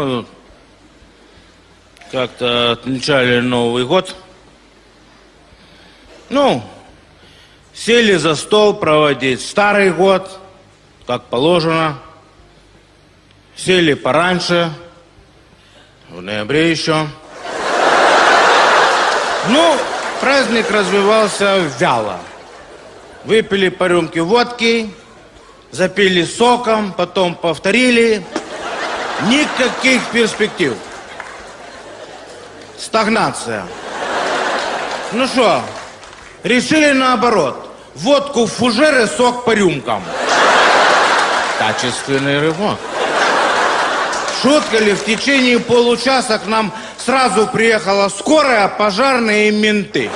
тут как-то отмечали Новый год. Ну, сели за стол проводить старый год, как положено. Сели пораньше, в ноябре еще. Ну, праздник развивался вяло. Выпили по рюмке водки, запили соком, потом повторили. Никаких перспектив. Стагнация. Ну что, решили наоборот. Водку в фужеры, сок по рюмкам. Качественный рывок. Шутка ли, в течение получаса к нам сразу приехала скорая, пожарные и менты.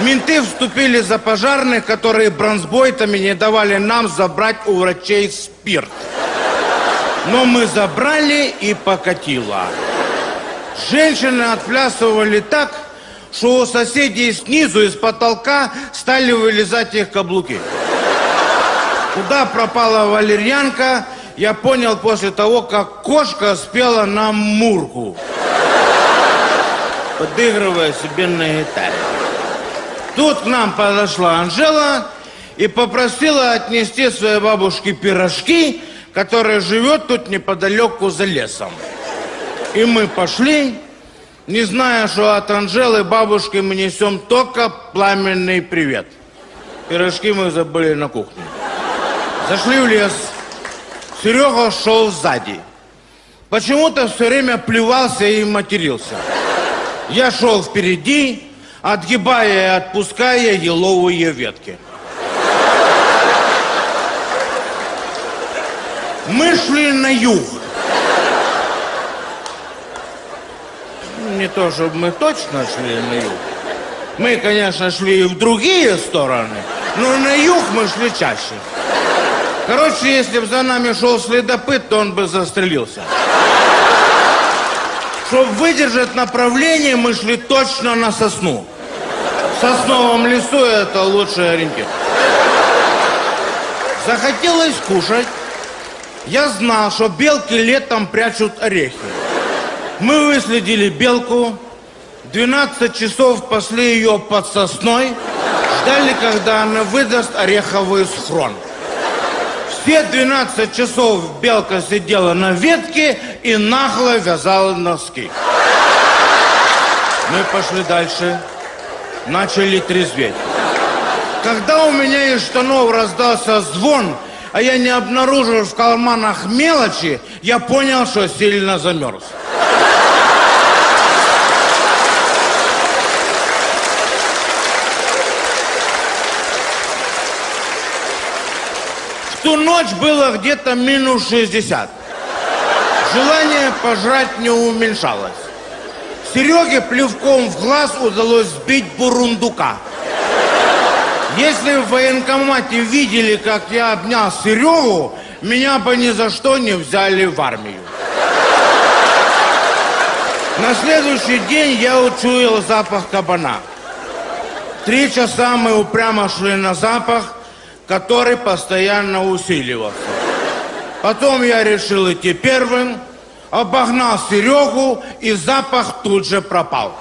Менты вступили за пожарных, которые бронзбойтами не давали нам забрать у врачей спирт. Но мы забрали и покатило. Женщины отплясывали так, что у соседей снизу из потолка стали вылезать их каблуки. Куда пропала валерьянка, я понял после того, как кошка спела нам мурку, подыгрывая себе на гитаре. Тут к нам подошла Анжела и попросила отнести своей бабушке пирожки, которая живет тут неподалеку за лесом. И мы пошли, не зная, что от Анжелы бабушки мы несем только пламенный привет. Пирожки мы забыли на кухне. Зашли в лес. Серега шел сзади. Почему-то все время плевался и матерился. Я шел впереди, отгибая и отпуская еловые ветки. Мы шли на юг. Не то, чтобы мы точно шли на юг. Мы, конечно, шли и в другие стороны, но на юг мы шли чаще. Короче, если бы за нами шел следопыт, то он бы застрелился. Чтобы выдержать направление, мы шли точно на сосну. В сосновом лесу это лучший ориентир. Захотелось кушать. Я знал, что белки летом прячут орехи. Мы выследили белку, 12 часов пасли ее под сосной, ждали, когда она выдаст ореховый схрон. Все 12 часов белка сидела на ветке и нагло вязала носки. Мы пошли дальше, начали трезветь. Когда у меня из штанов раздался звон, а я не обнаружил в карманах мелочи, я понял, что сильно замерз. В ту ночь было где-то минус 60. Желание пожрать не уменьшалось. Сереге плевком в глаз удалось сбить бурундука. Если в военкомате видели, как я обнял Серегу, меня бы ни за что не взяли в армию. На следующий день я учуял запах кабана. Три часа мы упрямо шли на запах, который постоянно усиливался. Потом я решил идти первым, обогнал Серегу, и запах тут же пропал.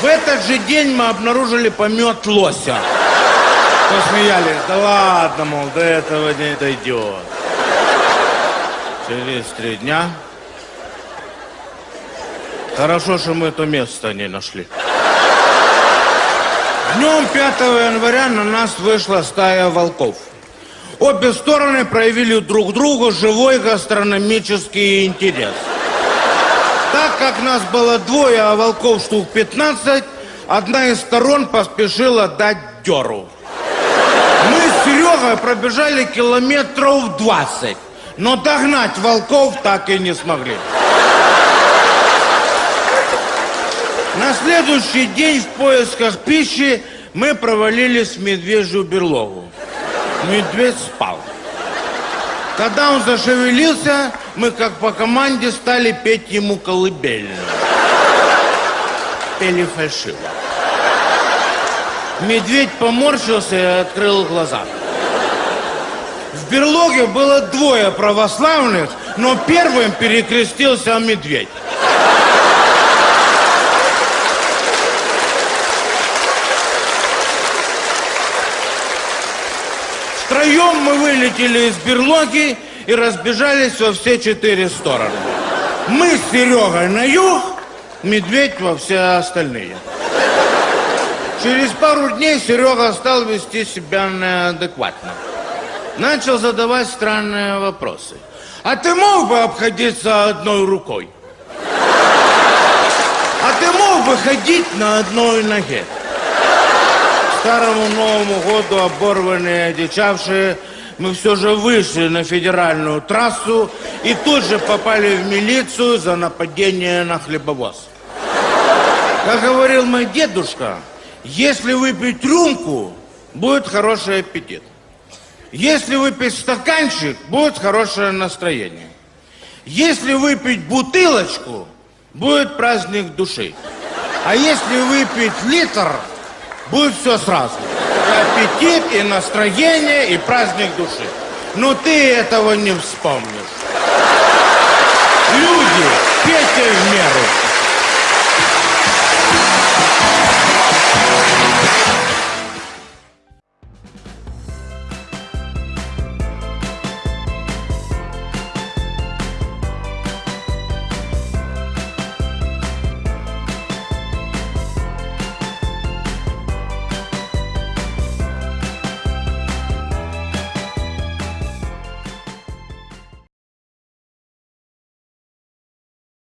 В этот же день мы обнаружили помет лося. Посмеялись. Да ладно, мол, до этого не дойдет. Через три дня... Хорошо, что мы это место не нашли. Днем 5 января на нас вышла стая волков. Обе стороны проявили друг другу живой гастрономический интерес. Как нас было двое, а волков штук 15, одна из сторон поспешила дать дёру. Мы с Серегой пробежали километров 20, но догнать волков так и не смогли. На следующий день в поисках пищи мы провалились в медвежью берлогу. Медведь спал. Когда он зашевелился, мы как по команде стали петь ему колыбельную. Пели фальшиво. Медведь поморщился и открыл глаза. В берлоге было двое православных, но первым перекрестился медведь. Втроем мы вылетели из берлоги и разбежались во все четыре стороны. Мы с Серегой на юг, медведь во все остальные. Через пару дней Серега стал вести себя неадекватно. Начал задавать странные вопросы. А ты мог бы обходиться одной рукой? А ты мог бы ходить на одной ноге? Старому Новому году оборванные, одичавшие, мы все же вышли на федеральную трассу и тут же попали в милицию за нападение на хлебовоз. Как говорил мой дедушка, если выпить рюмку, будет хороший аппетит. Если выпить стаканчик, будет хорошее настроение. Если выпить бутылочку, будет праздник души. А если выпить литр, будет все сразу. И аппетит, и настроение, и праздник души. Но ты этого не вспомнишь. Люди, пейте в меру.